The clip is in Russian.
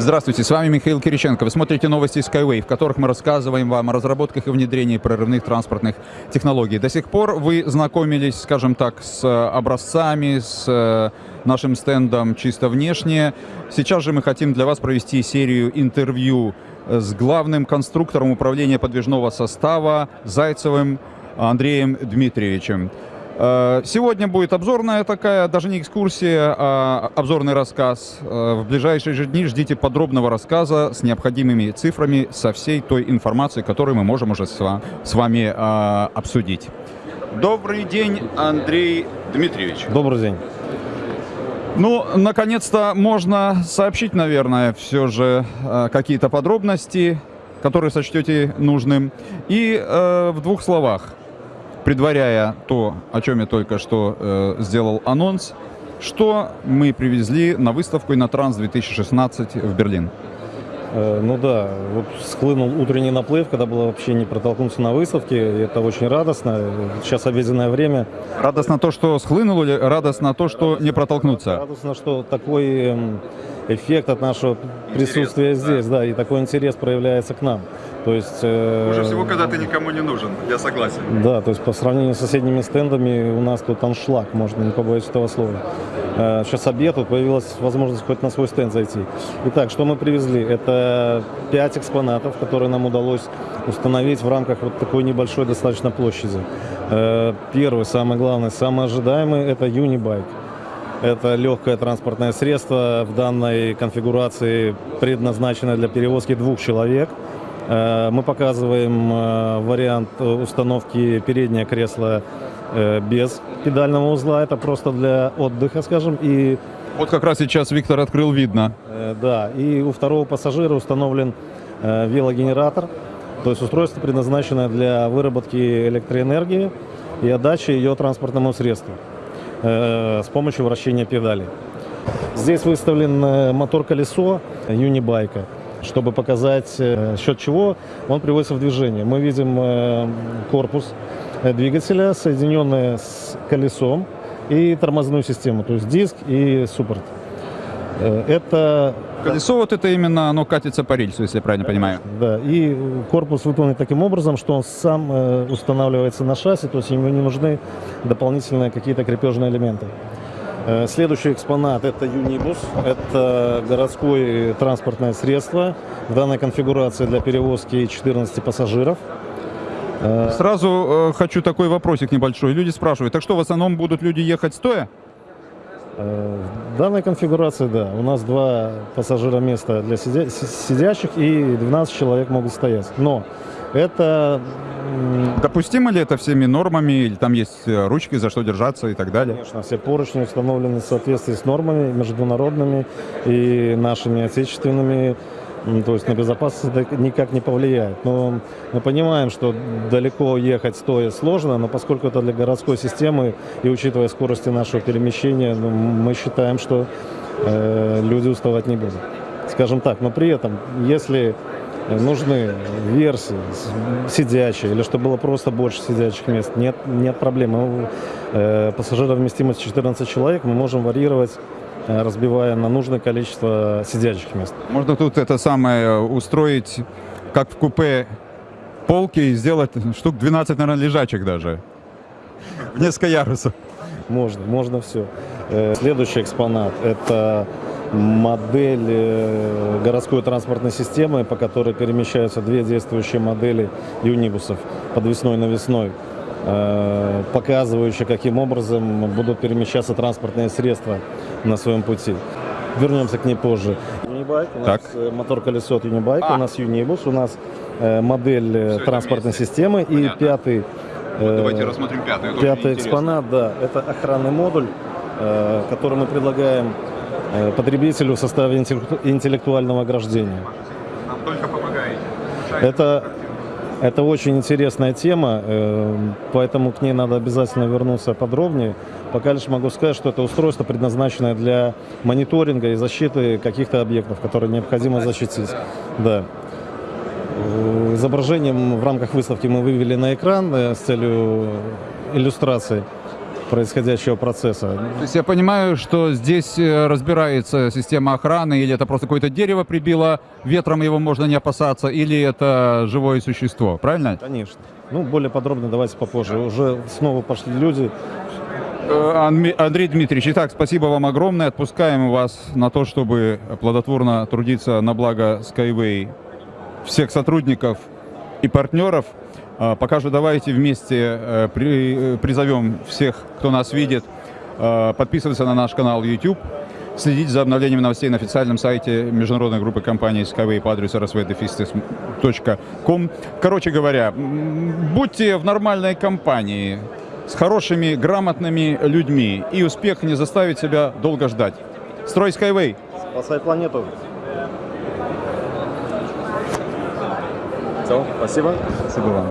Здравствуйте, с вами Михаил Кириченко. Вы смотрите новости Skyway, в которых мы рассказываем вам о разработках и внедрении прорывных транспортных технологий. До сих пор вы знакомились, скажем так, с образцами, с э, нашим стендом чисто внешне. Сейчас же мы хотим для вас провести серию интервью с главным конструктором управления подвижного состава Зайцевым Андреем Дмитриевичем. Э, сегодня будет обзорная такая, даже не экскурсия, а обзорный рассказ. Э, в ближайшие же дни ждите подробного рассказа с необходимыми цифрами, со всей той информацией, которую мы можем уже с вами э, обсудить. Добрый день, Андрей Дмитриевич. Добрый день. Ну, наконец-то можно сообщить, наверное, все же какие-то подробности, которые сочтете нужным. И э, в двух словах, предваряя то, о чем я только что э, сделал анонс, что мы привезли на выставку Инотранс 2016 в Берлин. Э, ну да, вот схлынул утренний наплыв, когда было вообще не протолкнуться на выставке, это очень радостно. Сейчас обеденное время. Радостно то, что схлынул или радостно то, что радостно, не протолкнуться? Радостно, что такой эм, эффект от нашего присутствия интерес, здесь, да. и такой интерес проявляется к нам. То есть, э, Хуже всего, когда ты никому не нужен, я согласен. Да, то есть по сравнению с соседними стендами у нас тут аншлаг, можно не побоюсь этого слова. Э, сейчас обед, тут появилась возможность хоть на свой стенд зайти. Итак, что мы привезли? Это пять экспонатов, которые нам удалось установить в рамках вот такой небольшой достаточно площади. Э, первый, самый главный, самый ожидаемый – это Unibike. Это легкое транспортное средство в данной конфигурации, предназначенное для перевозки двух человек. Э, мы показываем э, вариант установки переднее кресло э, без педального узла. Это просто для отдыха, скажем. И вот как раз сейчас Виктор открыл, видно. Да, и у второго пассажира установлен велогенератор, то есть устройство, предназначенное для выработки электроэнергии и отдачи ее транспортному средству. Э, с помощью вращения педали. Здесь выставлен э, мотор-колесо юнибайка, чтобы показать, э, счет чего он приводится в движение. Мы видим корпус двигателя, соединенный с колесом и тормозную систему, то есть диск и суппорт. Это Колесо вот это именно, оно катится по рельсу, если я правильно понимаю. Да, и корпус выполнен таким образом, что он сам э, устанавливается на шасси, то есть ему не нужны дополнительные какие-то крепежные элементы. Э, следующий экспонат – это Юнибус. Это городское транспортное средство в данной конфигурации для перевозки 14 пассажиров. Э, Сразу э, хочу такой вопросик небольшой. Люди спрашивают, так что в основном будут люди ехать стоя? Э, в данной конфигурации, да, у нас два пассажира места для сидя сидящих и 12 человек могут стоять. Но это... Допустимо ли это всеми нормами, или там есть э, ручки, за что держаться и так далее? Конечно, все поручни установлены в соответствии с нормами международными и нашими отечественными то есть на безопасность это никак не повлияет. Но мы понимаем, что далеко ехать стоя сложно, но поскольку это для городской системы и учитывая скорости нашего перемещения, ну, мы считаем, что э, люди уставать не будут. Скажем так, но при этом, если нужны версии сидячие, или чтобы было просто больше сидячих мест, нет, нет проблем. Э, пассажировместимость 14 человек мы можем варьировать разбивая на нужное количество сидячих мест. Можно тут это самое устроить, как в купе, полки и сделать штук 12, наверное, лежачих даже. В несколько ярусов. Можно, можно все. Э, следующий экспонат – это модель э, городской транспортной системы, по которой перемещаются две действующие модели юнибусов подвесной-навесной. Э, показывающие, каким образом будут перемещаться транспортные средства на своем пути. Вернемся к ней позже. Юнибайк, у нас э, мотор-колесо от Юнибайка, а. у нас Юнибус, у нас э, модель Все транспортной системы Понятно. и пятый вот давайте рассмотрим пятый. Пятый экспонат, да, это охранный модуль, который мы предлагаем потребителю в составе интеллектуального ограждения. Нам только помогает. Это это очень интересная тема, э, поэтому к ней надо обязательно вернуться подробнее. Пока лишь могу сказать, что это устройство предназначенное для мониторинга и защиты каких-то объектов, которые необходимо защитить. Да. Изображением в рамках выставки мы вывели на экран э, с целью иллюстрации. Происходящего процесса. То есть я понимаю, что здесь э, разбирается система охраны, или это просто какое-то дерево прибило, ветром его можно не опасаться, или это живое существо, правильно? Конечно. Ну, более подробно давайте попозже. Уже снова пошли люди. Э, Андрей Дмитриевич, итак, спасибо вам огромное. Отпускаем вас на то, чтобы плодотворно трудиться на благо Skyway всех сотрудников и партнеров. А, Пока же давайте вместе э, э, призовем всех, кто нас видит, э, подписываться на наш канал YouTube, следить за обновлением новостей на официальном сайте международной группы компаний Skyway по адресу rsvdefistis.com. Короче говоря, будьте в нормальной компании, с хорошими, грамотными людьми, и успех не заставит себя долго ждать. Строй Skyway! Спасай планету. Все, спасибо. Спасибо вам.